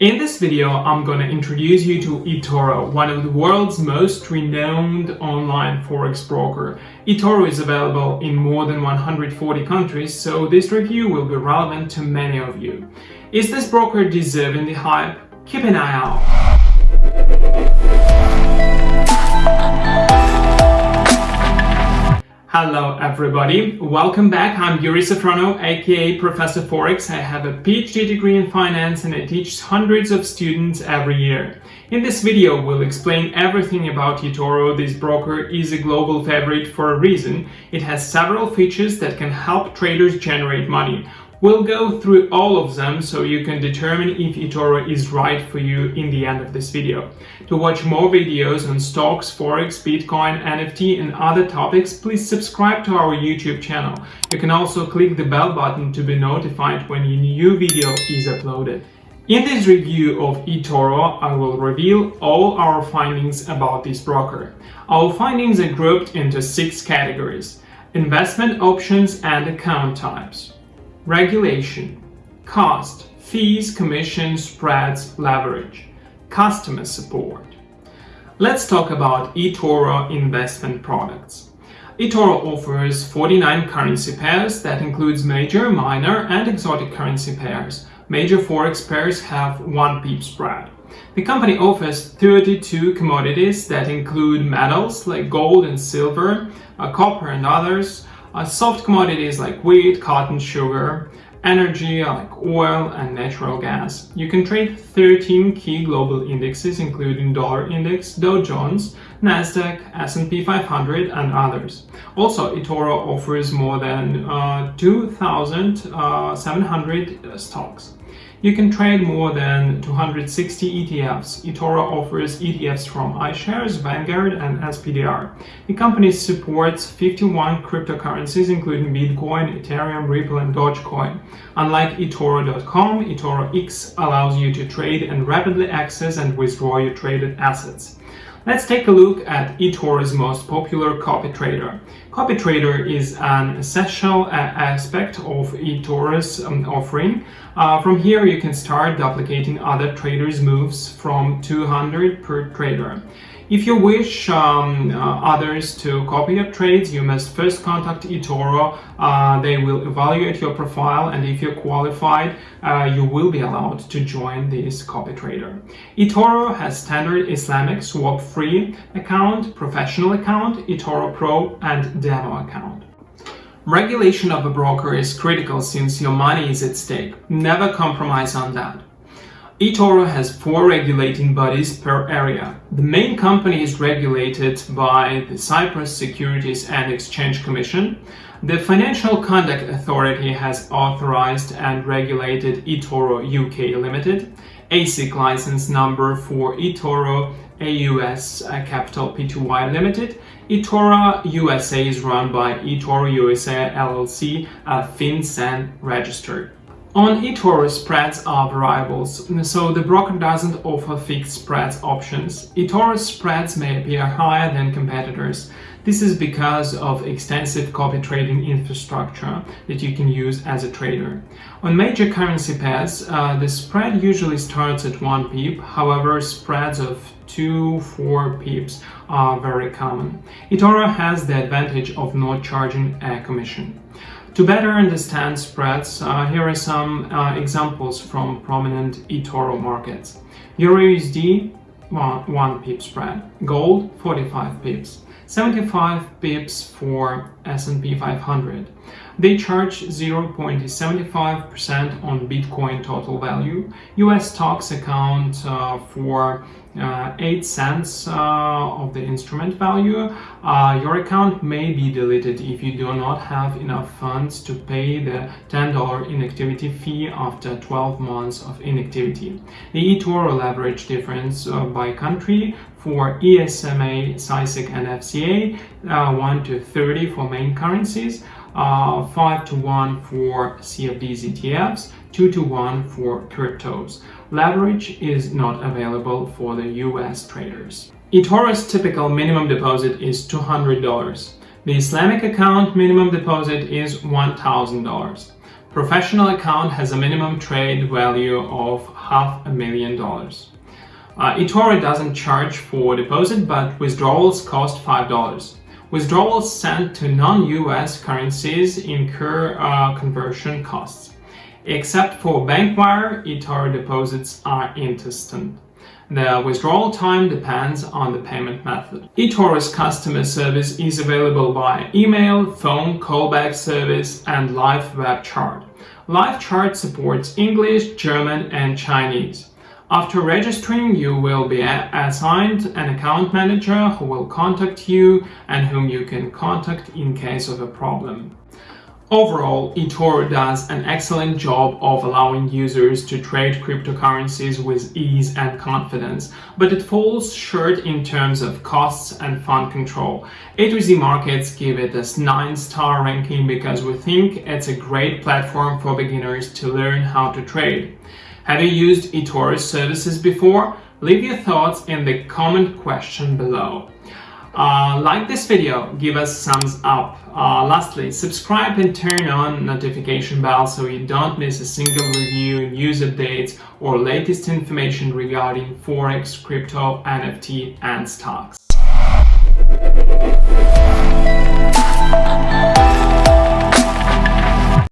In this video, I'm going to introduce you to eToro, one of the world's most renowned online forex broker. eToro is available in more than 140 countries, so this review will be relevant to many of you. Is this broker deserving the hype? Keep an eye out. Hello everybody, welcome back. I'm Yuri Safrono, aka Professor Forex. I have a PhD degree in finance and I teach hundreds of students every year. In this video, we'll explain everything about eToro. This broker is a global favorite for a reason. It has several features that can help traders generate money. We'll go through all of them so you can determine if eToro is right for you in the end of this video. To watch more videos on stocks, forex, bitcoin, NFT and other topics, please subscribe to our YouTube channel. You can also click the bell button to be notified when a new video is uploaded. In this review of eToro, I will reveal all our findings about this broker. Our findings are grouped into six categories. Investment options and account types regulation, cost, fees, commissions, spreads, leverage, customer support. Let's talk about eToro investment products. eToro offers 49 currency pairs that includes major, minor and exotic currency pairs. Major forex pairs have 1 pip spread. The company offers 32 commodities that include metals like gold and silver, uh, copper and others, uh, soft commodities like wheat, cotton, sugar, energy like oil and natural gas. You can trade 13 key global indexes including dollar index, Dow Jones, Nasdaq, S&P 500 and others. Also, eToro offers more than uh, 2,700 uh, stocks. You can trade more than 260 ETFs. eToro offers ETFs from iShares, Vanguard, and SPDR. The company supports 51 cryptocurrencies, including Bitcoin, Ethereum, Ripple, and Dogecoin. Unlike eToro.com, eToroX allows you to trade and rapidly access and withdraw your traded assets. Let's take a look at eToro's most popular copy trader. Copy trader is an essential uh, aspect of eToro's um, offering. Uh, from here you can start duplicating other traders' moves from 200 per trader. If you wish um, uh, others to copy your trades, you must first contact eToro. Uh, they will evaluate your profile and if you're qualified, uh, you will be allowed to join this copy trader. eToro has standard Islamic swap-free account, professional account, eToro Pro and demo account. Regulation of a broker is critical since your money is at stake. Never compromise on that eToro has four regulating bodies per area. The main company is regulated by the Cyprus Securities and Exchange Commission. The Financial Conduct Authority has authorized and regulated eToro UK Limited, ASIC license number for eToro AUS Capital Pty Limited. eToro USA is run by eToro USA LLC, uh, FinCEN registered. On eToro, spreads are variables, so the broker doesn't offer fixed spreads options. eToro spreads may appear higher than competitors. This is because of extensive copy trading infrastructure that you can use as a trader. On major currency pairs, uh, the spread usually starts at 1 pip, however spreads of 2-4 pips are very common. eToro has the advantage of not charging a commission. To better understand spreads, uh, here are some uh, examples from prominent eToro markets. EURUSD, 1, 1 pip spread. Gold, 45 pips. 75 pips for S&P 500. They charge 0.75% on Bitcoin total value. US stocks account uh, for uh, 8 cents uh, of the instrument value. Uh, your account may be deleted if you do not have enough funds to pay the $10 inactivity fee after 12 months of inactivity. The eToro leverage difference uh, by country for ESMA, CySEC and FCA, uh, 1 to 30 for main currencies, uh, 5 to 1 for CFDs ETFs, 2 to 1 for cryptos. Leverage is not available for the US traders. eToro's typical minimum deposit is $200. The Islamic account minimum deposit is $1,000. Professional account has a minimum trade value of half a million dollars. Uh, eToro doesn't charge for deposit, but withdrawals cost $5. Withdrawals sent to non-US currencies incur uh, conversion costs. Except for bank wire, eToro deposits are instant. The withdrawal time depends on the payment method. eToro's customer service is available via email, phone, callback service, and live web chat. Live chat supports English, German, and Chinese. After registering, you will be assigned an account manager who will contact you and whom you can contact in case of a problem. Overall, eToro does an excellent job of allowing users to trade cryptocurrencies with ease and confidence, but it falls short in terms of costs and fund control. A2Z Markets give it a 9-star ranking because we think it's a great platform for beginners to learn how to trade. Have you used eToro's services before? Leave your thoughts in the comment question below. Uh, like this video, give us thumbs up. Uh, lastly, subscribe and turn on notification bell so you don't miss a single review, news updates, or latest information regarding Forex, crypto, NFT, and stocks.